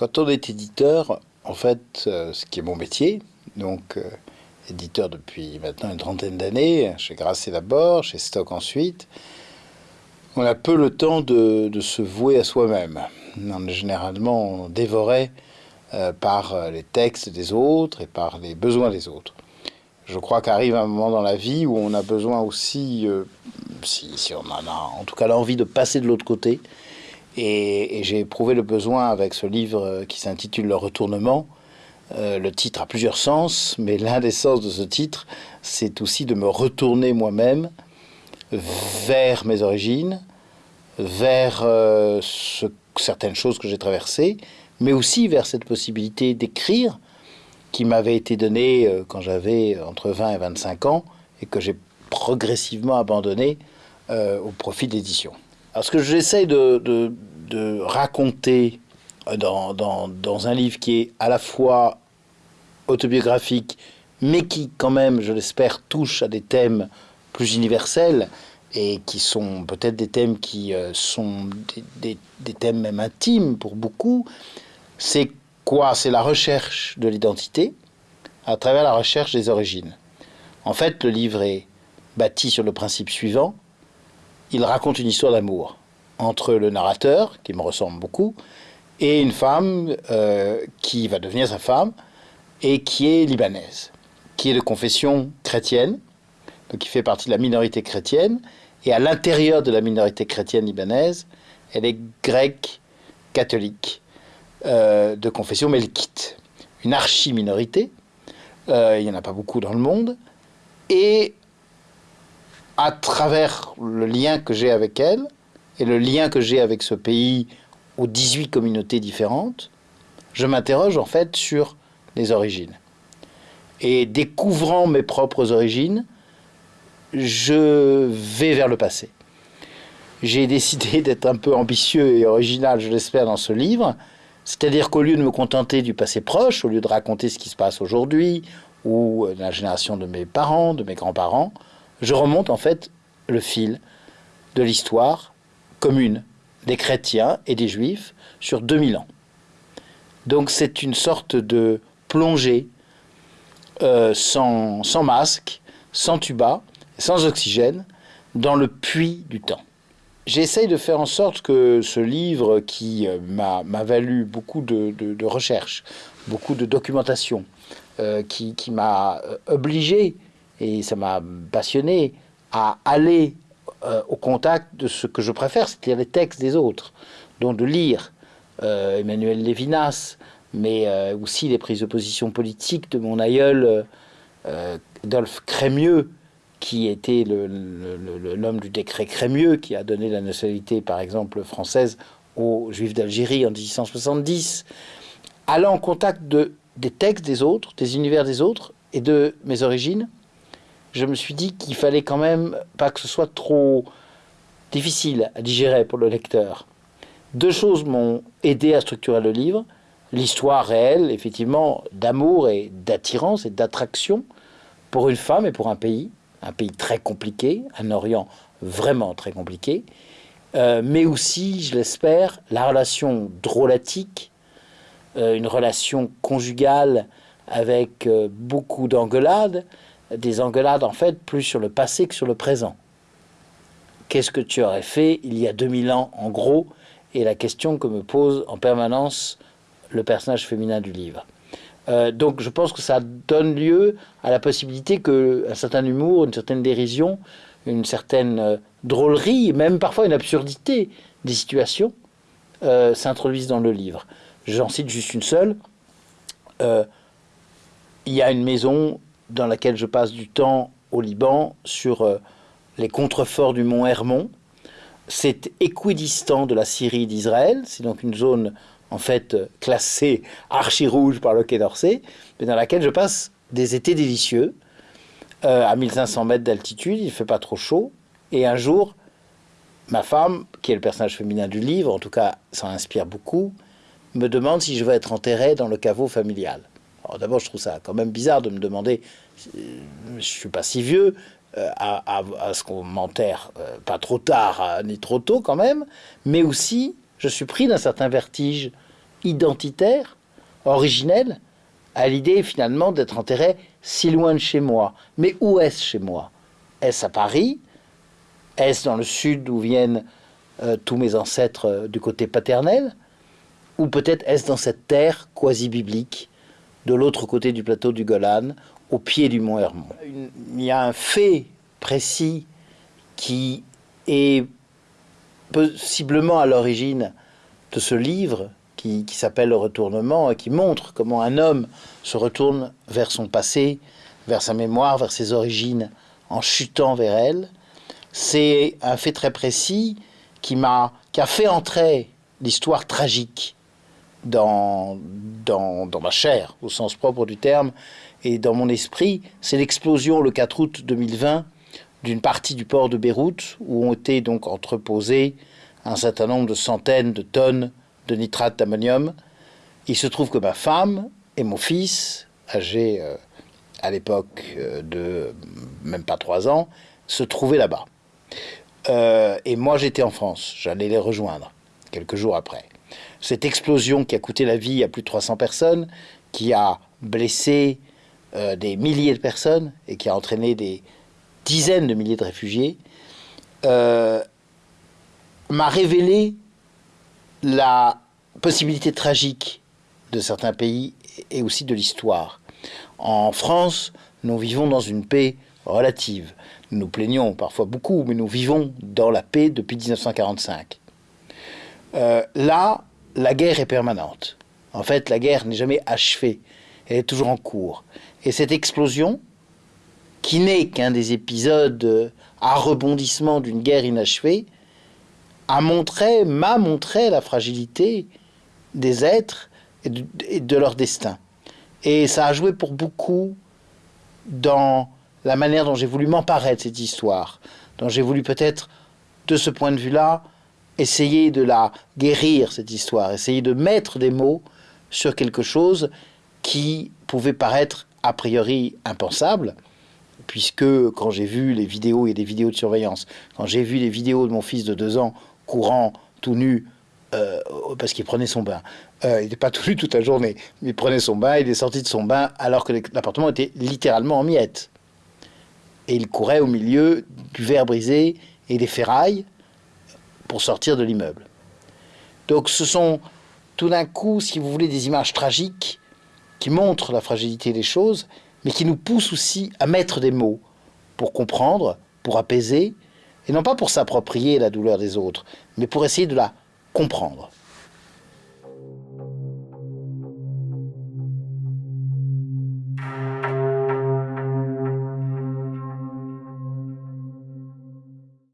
Quand on est éditeur, en fait, euh, ce qui est mon métier, donc euh, éditeur depuis maintenant une trentaine d'années, chez Grasset d'abord, chez Stock ensuite, on a peu le temps de, se vouer à soi-même. On est généralement dévoré euh, par les textes des autres et par les besoins des autres. Je crois qu'arrive un moment dans la vie où on a besoin aussi, si, si, on en a en tout cas l'envie de passer de l'autre côté, et, j'ai éprouvé le besoin avec ce livre qui s'intitule Le retournement. Euh, le titre a plusieurs sens, mais l'un des sens de ce titre, c'est aussi de me retourner moi-même vers mes origines, vers euh, certaines choses que j'ai traversées, mais aussi vers cette possibilité d'écrire qui m'avait été donnée euh, quand j'avais entre 20 et 25 ans et que j'ai progressivement abandonné au profit d'édition. Alors ce que j'essaie de, raconter dans, dans, un livre qui est à la fois autobiographique, mais qui quand même, je l'espère, touche à des thèmes plus universels et qui sont peut-être des thèmes qui euh, sont des, des, thèmes même intimes pour beaucoup, c'est quoi? C'est la recherche de l'identité à travers la recherche des origines. En fait, le livre est bâti sur le principe suivant, il raconte une histoire d'amour entre le narrateur, qui me ressemble beaucoup, et une femme euh, qui va devenir sa femme et qui est libanaise, qui est de confession chrétienne, donc qui fait partie de la minorité chrétienne, et à l'intérieur de la minorité chrétienne libanaise, elle est grecque, catholique, euh, de confession melkite, une archi-minorité, euh, il n'y en a pas beaucoup dans le monde, et à travers le lien que j'ai avec elle et le lien que j'ai avec ce pays aux 18 communautés différentes, je m'interroge en fait sur les origines. Et découvrant mes propres origines, je vais vers le passé. J'ai décidé d'être un peu ambitieux et original, je l'espère, dans ce livre. C'est-à-dire qu'au lieu de me contenter du passé proche, au lieu de raconter ce qui se passe aujourd'hui, ou la génération de mes parents, de mes grands-parents, je remonte en fait le fil de l'histoire commune des chrétiens et des juifs sur 2000 ans. Donc c'est une sorte de plongée euh, sans, masque, sans tuba, sans oxygène, dans le puits du temps. J'essaye de faire en sorte que ce livre qui euh, m'a valu beaucoup de, de, recherches, beaucoup de documentation, euh, qui, qui m'a obligé et ça m'a passionné à aller euh, au contact de ce que je préfère, c'est-à-dire les textes des autres, donc de lire euh, Emmanuel Lévinas, mais euh, aussi les prises de position politiques de mon aïeul Adolphe Crémieux, qui était l'homme du décret Crémieux, qui a donné la nationalité, par exemple, française aux Juifs d'Algérie en 1870, allant en contact de, des textes des autres, des univers des autres et de mes origines, je me suis dit qu'il fallait quand même pas que ce soit trop difficile à digérer pour le lecteur. Deux choses m'ont aidé à structurer le livre. L'histoire réelle, effectivement, d'amour et d'attirance et d'attraction pour une femme et pour un pays, un pays très compliqué, un Orient vraiment très compliqué, euh, mais aussi, je l'espère, la relation drôlatique, euh, une relation conjugale avec euh, beaucoup d'engueulades, des engueulades en fait plus sur le passé que sur le présent. Qu'est-ce que tu aurais fait il y a 2000 ans en gros? Et la question que me pose en permanence le personnage féminin du livre. Euh, donc je pense que ça donne lieu à la possibilité qu'un certain humour, une certaine dérision, une certaine euh, drôlerie, même parfois une absurdité des situations euh, s'introduisent dans le livre. J'en cite juste une seule. il y a une maison dans laquelle je passe du temps au Liban sur euh, les contreforts du mont Hermon. C'est équidistant de la Syrie d'Israël, c'est donc une zone en fait classée archi-rouge par le Quai d'Orsay, mais dans laquelle je passe des étés délicieux, euh, à 1500 mètres d'altitude, il ne fait pas trop chaud, et un jour, ma femme, qui est le personnage féminin du livre, en tout cas ça inspire beaucoup, me demande si je veux être enterré dans le caveau familial d'abord, je trouve ça quand même bizarre de me demander, euh, je suis pas si vieux, euh, à, ce qu'on m'enterre euh, pas trop tard ni trop tôt quand même, mais aussi je suis pris d'un certain vertige identitaire, originel, à l'idée finalement d'être enterré si loin de chez moi. Mais où est-ce chez moi? Est-ce à Paris? Est-ce dans le sud où viennent tous mes ancêtres du côté paternel? Ou peut-être est-ce dans cette terre quasi-biblique, de l'autre côté du plateau du Golan, au pied du mont Hermon Il y a un fait précis qui est possiblement à l'origine de ce livre qui, s'appelle Le Retournement et qui montre comment un homme se retourne vers son passé, vers sa mémoire, vers ses origines, en chutant vers elle. C'est un fait très précis qui m'a qui a fait entrer l'histoire tragique dans, dans, dans, ma chair, au sens propre du terme, et dans mon esprit. C'est l'explosion le 4 août 2020 d'une partie du port de Beyrouth où ont été donc entreposés un certain nombre de centaines de tonnes de nitrate d'ammonium. Il se trouve que ma femme et mon fils, âgés euh, à l'époque euh, de même pas trois ans, se trouvaient là-bas. Euh, et moi j'étais en France, j'allais les rejoindre quelques jours après. Cette explosion qui a coûté la vie à plus de 300 personnes, qui a blessé des milliers de personnes et qui a entraîné des dizaines de milliers de réfugiés, m'a révélé la possibilité tragique de certains pays et aussi de l'histoire. En France, nous vivons dans une paix relative. Nous nous plaignons parfois beaucoup, mais nous vivons dans la paix depuis 1945. Euh, là, la guerre est permanente. En fait, la guerre n'est jamais achevée. Elle est toujours en cours. Et cette explosion, qui n'est qu'un des épisodes à rebondissement d'une guerre inachevée, a montré, m'a montré la fragilité des êtres et de, leur destin. Et ça a joué pour beaucoup dans la manière dont j'ai voulu m'emparer de cette histoire, dont j'ai voulu peut-être, de ce point de vue-là, essayer de la guérir, cette histoire, essayer de mettre des mots sur quelque chose qui pouvait paraître a priori impensable, puisque quand j'ai vu les vidéos et des vidéos de surveillance, quand j'ai vu les vidéos de mon fils de deux ans courant, tout nu, euh, parce qu'il prenait son bain. Euh, il n'était pas tout nu toute la journée, mais il prenait son bain, il est sorti de son bain alors que l'appartement était littéralement en miettes. Et il courait au milieu du verre brisé et des ferrailles pour sortir de l'immeuble. Donc ce sont tout d'un coup, si vous voulez, des images tragiques qui montrent la fragilité des choses, mais qui nous poussent aussi à mettre des mots pour comprendre, pour apaiser, et non pas pour s'approprier la douleur des autres, mais pour essayer de la comprendre.